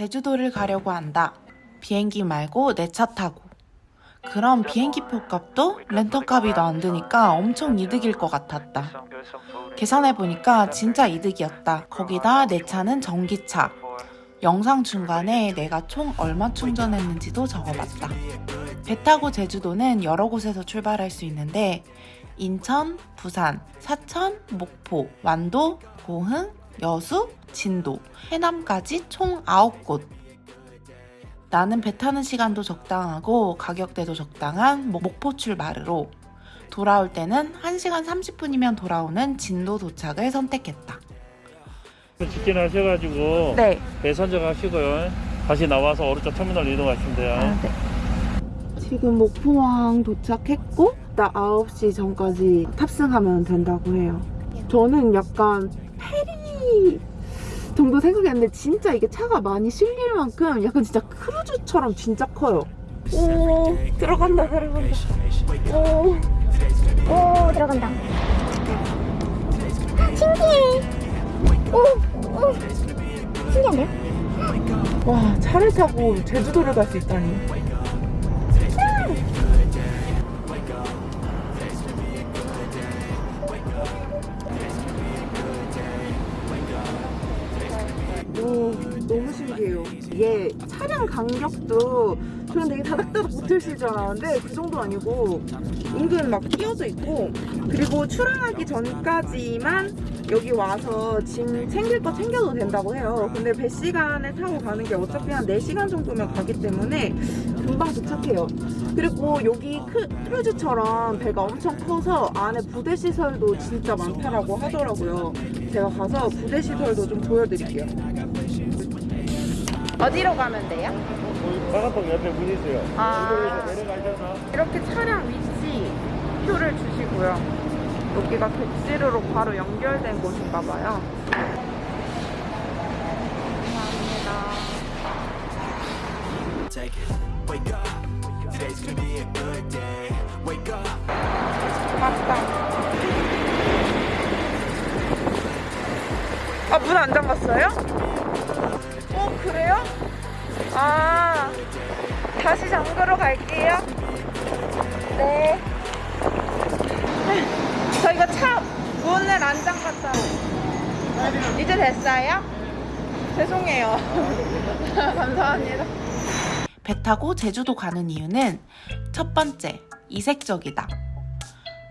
제주도를 가려고 한다. 비행기 말고 내 차 타고. 그럼 비행기 표 값도 더안 드니까 엄청 이득일 것 같았다. 계산해보니까 진짜 이득이었다. 거기다 내 차는 전기차. 영상 중간에 내가 총 얼마 충전했는지도 적어봤다. 배 타고 제주도는 여러 곳에서 출발할 수 있는데 인천, 부산, 사천, 목포, 완도, 고흥, 여수, 진도, 해남까지 총 9곳. 나는 배 타는 시간도 적당하고 가격대도 적당한 목- 목포 출발으로 돌아올 때는 1시간 30분이면 돌아오는 진도 도착을 선택했다. 직진하셔가지고 네. 배 선정하시고요. 다시 나와서 오른쪽 터미널 이동하시면 돼요. 네. 지금 목포항 도착했고 나 9시 전까지 탑승하면 된다고 해요. 저는 약간 페리 정도 생각했는데 진짜 이게 차가 많이 실릴 만큼 약간 진짜 크루즈처럼 진짜 커요. 오 들어간다 들어간다. 오. 오 들어간다 신기해 오, 오 신기한데요? 와 차를 타고 제주도를 갈 수 있다니. 이게 차량 간격도 저는 되게 다닥다닥 붙어있을 줄 알았는데 그 정도 아니고 은근 막 끼어져 있고 그리고 출항하기 전까지만 여기 와서 짐 챙길 거 챙겨도 된다고 해요. 근데 배 시간에 타고 가는 게 어차피 한 4시간 정도면 가기 때문에 금방 도착해요. 그리고 여기 크, 크루즈처럼 배가 엄청 커서 안에 부대 시설도 진짜 많다라고 하더라고요. 제가 가서 부대 시설도 좀 보여드릴게요. 어디로 가면 돼요? 빨간통 옆에 문 있어요. 아. 내려가셔서 이렇게 차량 위치 표를 주시고요. 여기가 객지로로 바로 연결된 곳인가 봐요. 감사합니다. 맞다. 아, 문 안 잠갔어요? 어, 그래요? 아, 다시 잠그러 갈게요. 네. 저 이거 차 문을 안 잠갔다. 이제 됐어요? 죄송해요. 감사합니다. 배 타고 제주도 가는 이유는 첫 번째, 이색적이다.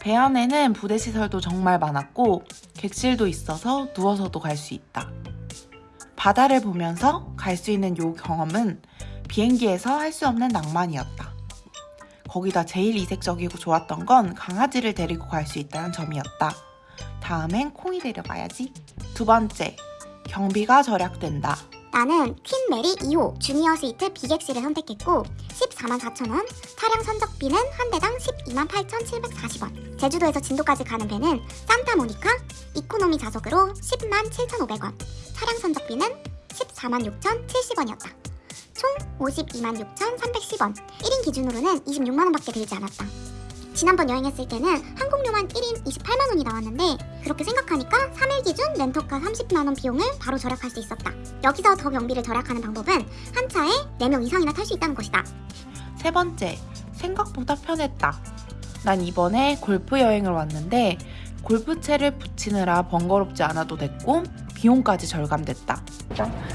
배 안에는 부대 시설도 정말 많았고 객실도 있어서 누워서도 갈 수 있다. 바다를 보면서 갈 수 있는 요 경험은 비행기에서 할 수 없는 낭만이었다. 거기다 제일 이색적이고 좋았던 건 강아지를 데리고 갈 수 있다는 점이었다. 다음엔 콩이 데려가야지. 두 번째, 경비가 절약된다. 나는 퀸 메리 2호 주니어 스위트 B객실을 선택했고 14만 4천원 차량 선적비는 한 대당 12만 8,740원. 제주도에서 진도까지 가는 배는 산타모니카 이코노미 좌석으로 10만 7,500원. 차량 선적비는 14만 6,070원이었다. 총 52만 6,310원. 1인 기준으로는 26만원밖에 들지 않았다 지난번 여행했을 때는 항공료만 1인 28만원이 나왔는데 그렇게 생각하니까 3일 기준 렌터카 30만원 비용을 바로 절약할 수 있었다 여기서 더 경비를 절약하는 방법은 한 차에 4명 이상이나 탈 수 있다는 것이다. 세 번째, 생각보다 편했다. 난 이번에 골프 여행을 왔는데 골프채를 붙이느라 번거롭지 않아도 됐고 비용까지 절감됐다.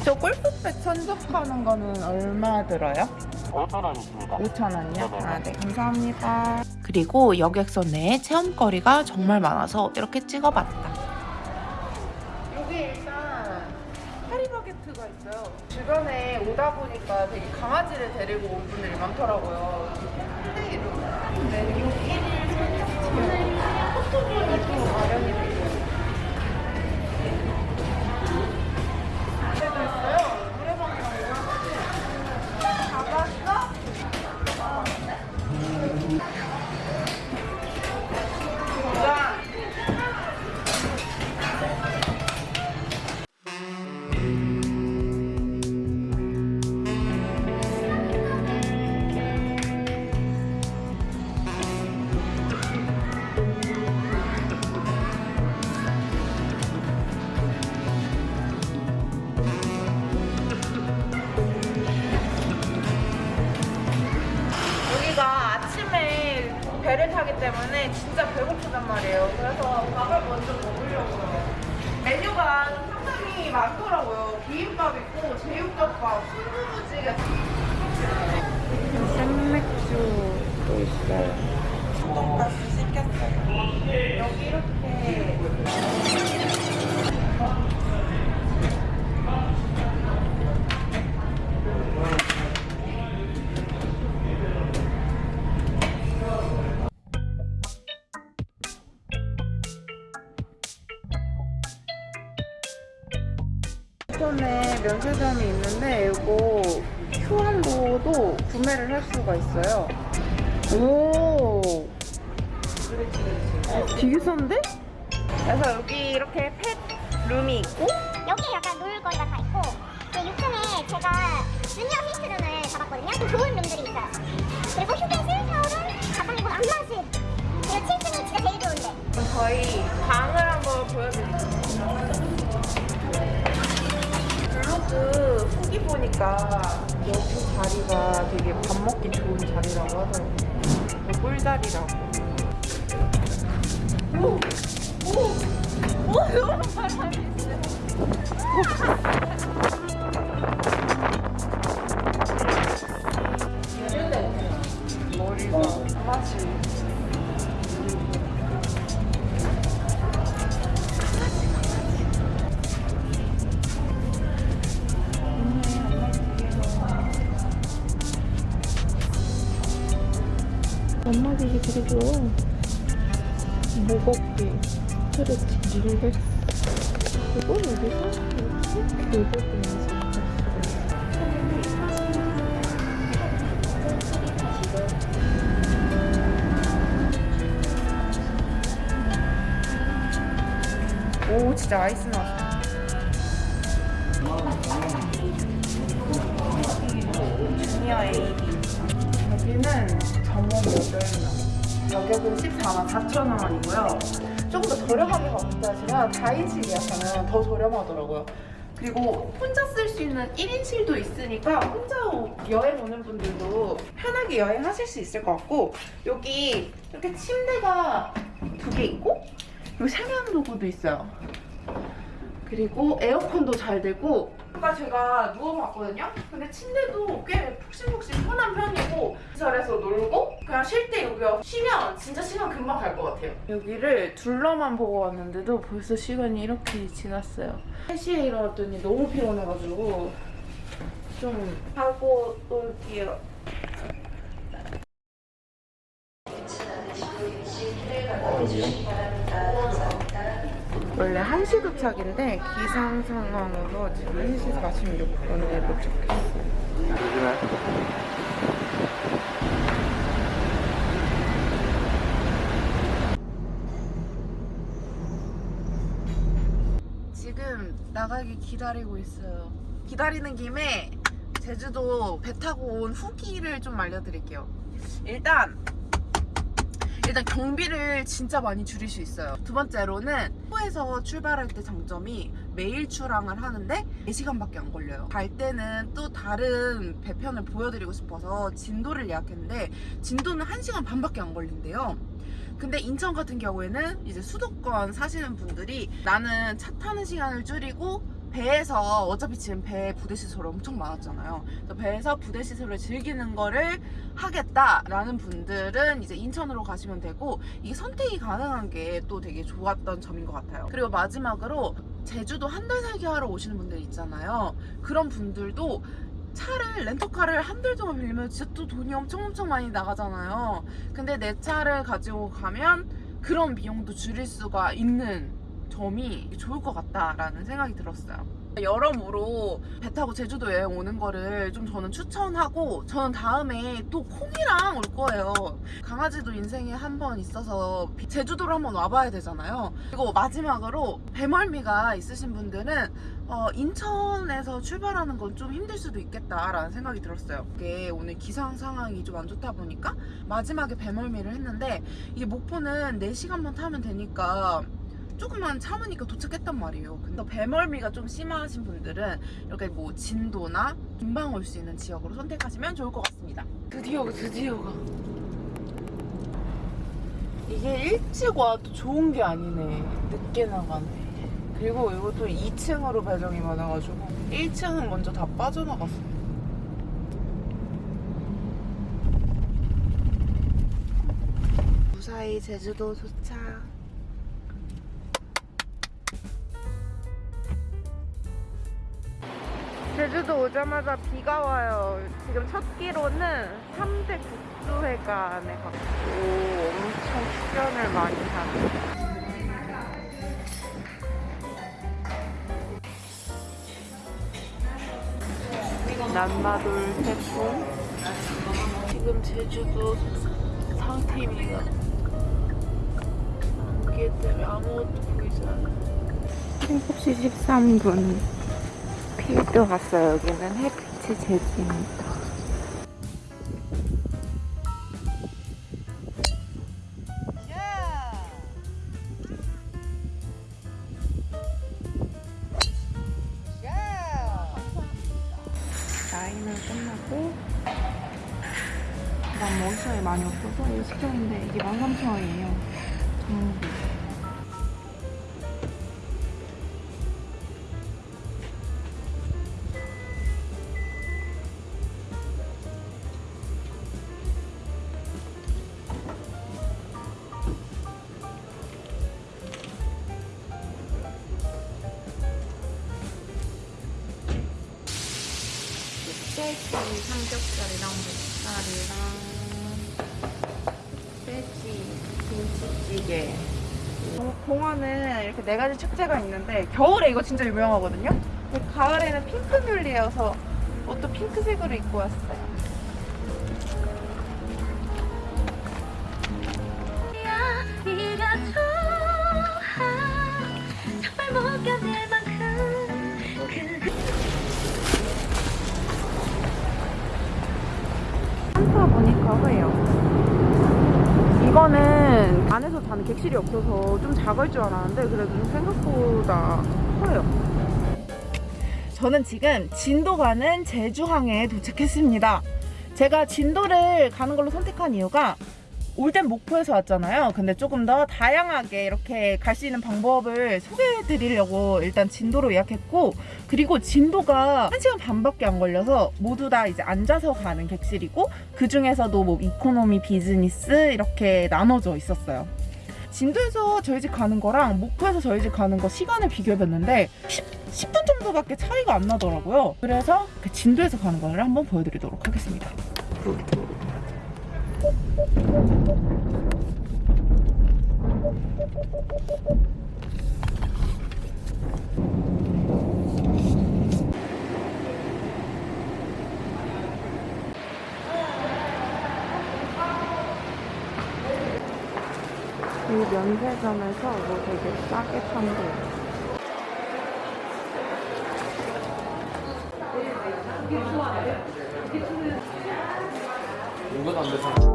저 골프백 선적하는 거는 얼마 들어요? 5,000원입니다. 5,000원이요? 아, 네. 감사합니다. 그리고 여객선 내에 체험거리가 정말 많아서 이렇게 찍어봤다. 여기 일단 파리바게트가 있어요. 주변에 오다 보니까 되게 강아지를 데리고 온 분들이 많더라고요. 네, 요 1일 선택지요. 포토존이 또 마련이 때문에 진짜 배고프단 말이에요. 그래서 밥을 먼저 먹으려고요. 메뉴가 좀 상당히 많더라고요. 비빔밥 있고 제육덮밥, 순두부찌개. 생맥주 또 있어요. 면세점이 있는데 이거 큐안도도 구매를 할 수가 있어요. 오, 되게 싼데? 그래서 여기 이렇게 펫 룸이 있고 여기 약간 놀 거리가 다 있고 그 6층에 제가 주니어 히스룸을 잡았거든요. 좀 좋은 룸들이 있어요. 그리고 휴게실, 샤워룸, 가방이고 안마실. 그리고 7층이 진짜 제일 좋은데. 저희 방을 한번 보여드릴게요. 블로그 후기 보니까 여기 자리가 되게 밥 먹기 좋은 자리라고 하더라고요. 꿀자리라고. 무겁게 스트레치 릴렉스. 이건 어디서? 교보분에서 오 진짜 아이스 나왔어. 주니어 AB. 여기는 전문 모델명. 가격은 14만 4천 원이고요. 조금 더 저렴하게 검사하시면 4인실 예약하면 더 저렴하더라고요. 그리고 혼자 쓸 수 있는 1인실도 있으니까 혼자 여행 오는 분들도 편하게 여행하실 수 있을 것 같고 여기 이렇게 침대가 두 개 있고 그리고 세면 도구도 있어요. 그리고 에어컨도 잘 되고 아까 제가 누워봤거든요? 근데 침대도 꽤 푹신푹신 편한 편이고 시설에서 놀고 그냥 쉴 때 여기 쉬면 진짜 시간 금방 갈 것 같아요. 여기를 둘러만 보고 왔는데도 벌써 시간이 이렇게 지났어요. 3시에 일어났더니 너무 피곤해가지고 좀 하고 올게요 원래 1시 도착인데 기상 상황으로 지금 1시 46분에 도착했어요. 지금 나가기 기다리고 있어요. 기다리는 김에 제주도 배 타고 온 후기를 좀 알려드릴게요. 일단 일단 경비를 진짜 많이 줄일 수 있어요. 두 번째로는 후에서 출발할 때 장점이 매일 출항을 하는데 4시간밖에 안 걸려요. 갈 때는 또 다른 배편을 보여드리고 싶어서 진도를 예약했는데 진도는 1시간 반밖에 안 걸린대요. 근데 인천 같은 경우에는 이제 수도권 사시는 분들이 나는 차 타는 시간을 줄이고 배에서 어차피 지금 배에 부대 시설이 엄청 많았잖아요. 배에서 부대 시설을 즐기는 거를 하겠다라는 분들은 이제 인천으로 가시면 되고 이게 선택이 가능한 게 또 되게 좋았던 점인 것 같아요. 그리고 마지막으로 제주도 한 달 살기 하러 오시는 분들 있잖아요. 그런 분들도 차를 렌터카를 한 달 동안 빌리면 진짜 또 돈이 엄청 엄청 많이 나가잖아요. 근데 내 차를 가지고 가면 그런 비용도 줄일 수가 있는 점이 좋을 것 같다라는 생각이 들었어요. 여러모로 배 타고 제주도 여행 오는 거를 좀 저는 추천하고 저는 다음에 또 콩이랑 올 거예요. 강아지도 인생에 한 번 있어서 제주도를 한번 와봐야 되잖아요. 그리고 마지막으로 배멀미가 있으신 분들은 어, 인천에서 출발하는 건 좀 힘들 수도 있겠다라는 생각이 들었어요. 이게 오늘 기상 상황이 좀 안 좋다 보니까 마지막에 배멀미를 했는데 이게 목포는 4시간만 타면 되니까 조금만 참으니까 도착했단 말이에요. 근데 배멀미가 좀 심하신 분들은 이렇게 뭐 진도나 금방 올 수 있는 지역으로 선택하시면 좋을 것 같습니다. 드디어 드디어가 이게 일찍 와도 좋은 게 아니네. 늦게 나가네. 그리고 이것도 2층으로 배정이 많아가지고 1층은 먼저 다 빠져나갔어. 무사히 제주도 도착. 제주도 오자마자 비가 와요. 지금 첫 끼로는 3대 국수회관에 갔고 엄청 출연을 많이 하네. 남마돌 태풍 지금 제주도 상태입니다. 안개 때문에 아무것도 보이지 않아요. 7시 13분 필드 왔어요. 여기는 햇빛의 제주입니다. 라인을 끝나고 난 시간이 많이 없어서 이거 시켰는데 이게 13,000원이에요. 전부. 목살이랑 돼지 김치찌개. 어, 공원은 이렇게 네 가지 축제가 있는데 겨울에 이거 진짜 유명하거든요? 가을에는 핑크뮬리여서 옷도 핑크색으로 입고 왔어요 산타 모니카 회요. 이거는 안에서 자는 객실이 없어서 좀 작을 줄 알았는데 그래도 좀 생각보다 커요. 저는 지금 진도 가는 제주항에 도착했습니다. 제가 진도를 가는 걸로 선택한 이유가 올 땐 목포에서 왔잖아요 근데 조금 더 다양하게 이렇게 갈 수 있는 방법을 소개해 드리려고 일단 진도로 예약했고 그리고 진도가 1시간 반밖에 안 걸려서 모두 다 이제 앉아서 가는 객실이고 그 중에서도 뭐 이코노미 비즈니스 이렇게 나눠져 있었어요. 진도에서 저희 집 가는 거랑 목포에서 저희 집 가는 거 시간을 비교해봤는데 10, 10분 정도밖에 차이가 안 나더라고요. 그래서 그 진도에서 가는 거를 한번 보여드리도록 하겠습니다. 이 면세점에서 뭐 되게 싸게 판대요. 고양이?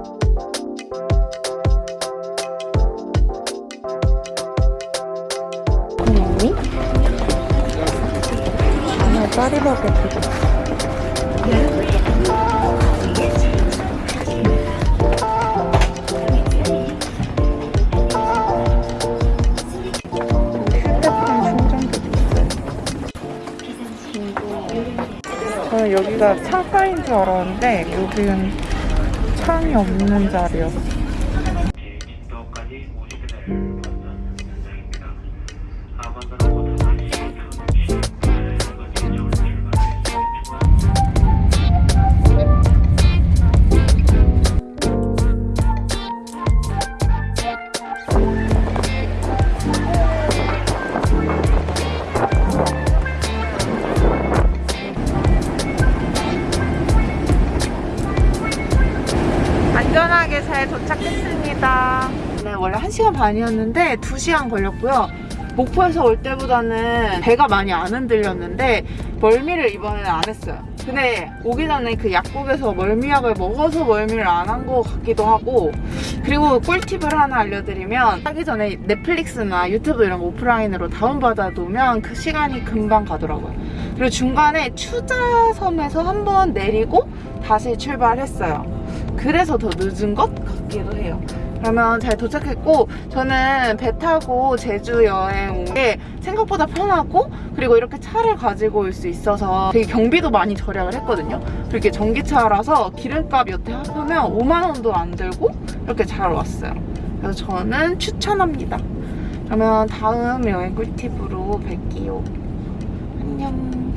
충전기도 있어요. 저는 여기가 창가인 줄 알았는데 여기는 창이 없는 자리였어. 진 1시간 반이었는데 2시간 걸렸고요. 목포에서 올 때보다는 배가 많이 안 흔들렸는데 멀미를 이번에는 안 했어요. 근데 오기 전에 그 약국에서 멀미약을 먹어서 멀미를 안 한 것 같기도 하고 그리고 꿀팁을 하나 알려드리면 하기 전에 넷플릭스나 유튜브 이런 거 오프라인으로 다운받아 놓으면 그 시간이 금방 가더라고요. 그리고 중간에 추자섬에서 한 번 내리고 다시 출발했어요. 그래서 더 늦은 것 같기도 해요. 그러면 잘 도착했고 저는 배 타고 제주 여행 온 게 생각보다 편하고 그리고 이렇게 차를 가지고 올 수 있어서 되게 경비도 많이 절약을 했거든요. 이렇게 전기차라서 기름값 여태 합하면 5만 원도 안 들고 이렇게 잘 왔어요. 그래서 저는 추천합니다. 그러면 다음 여행 꿀팁으로 뵐게요. 안녕.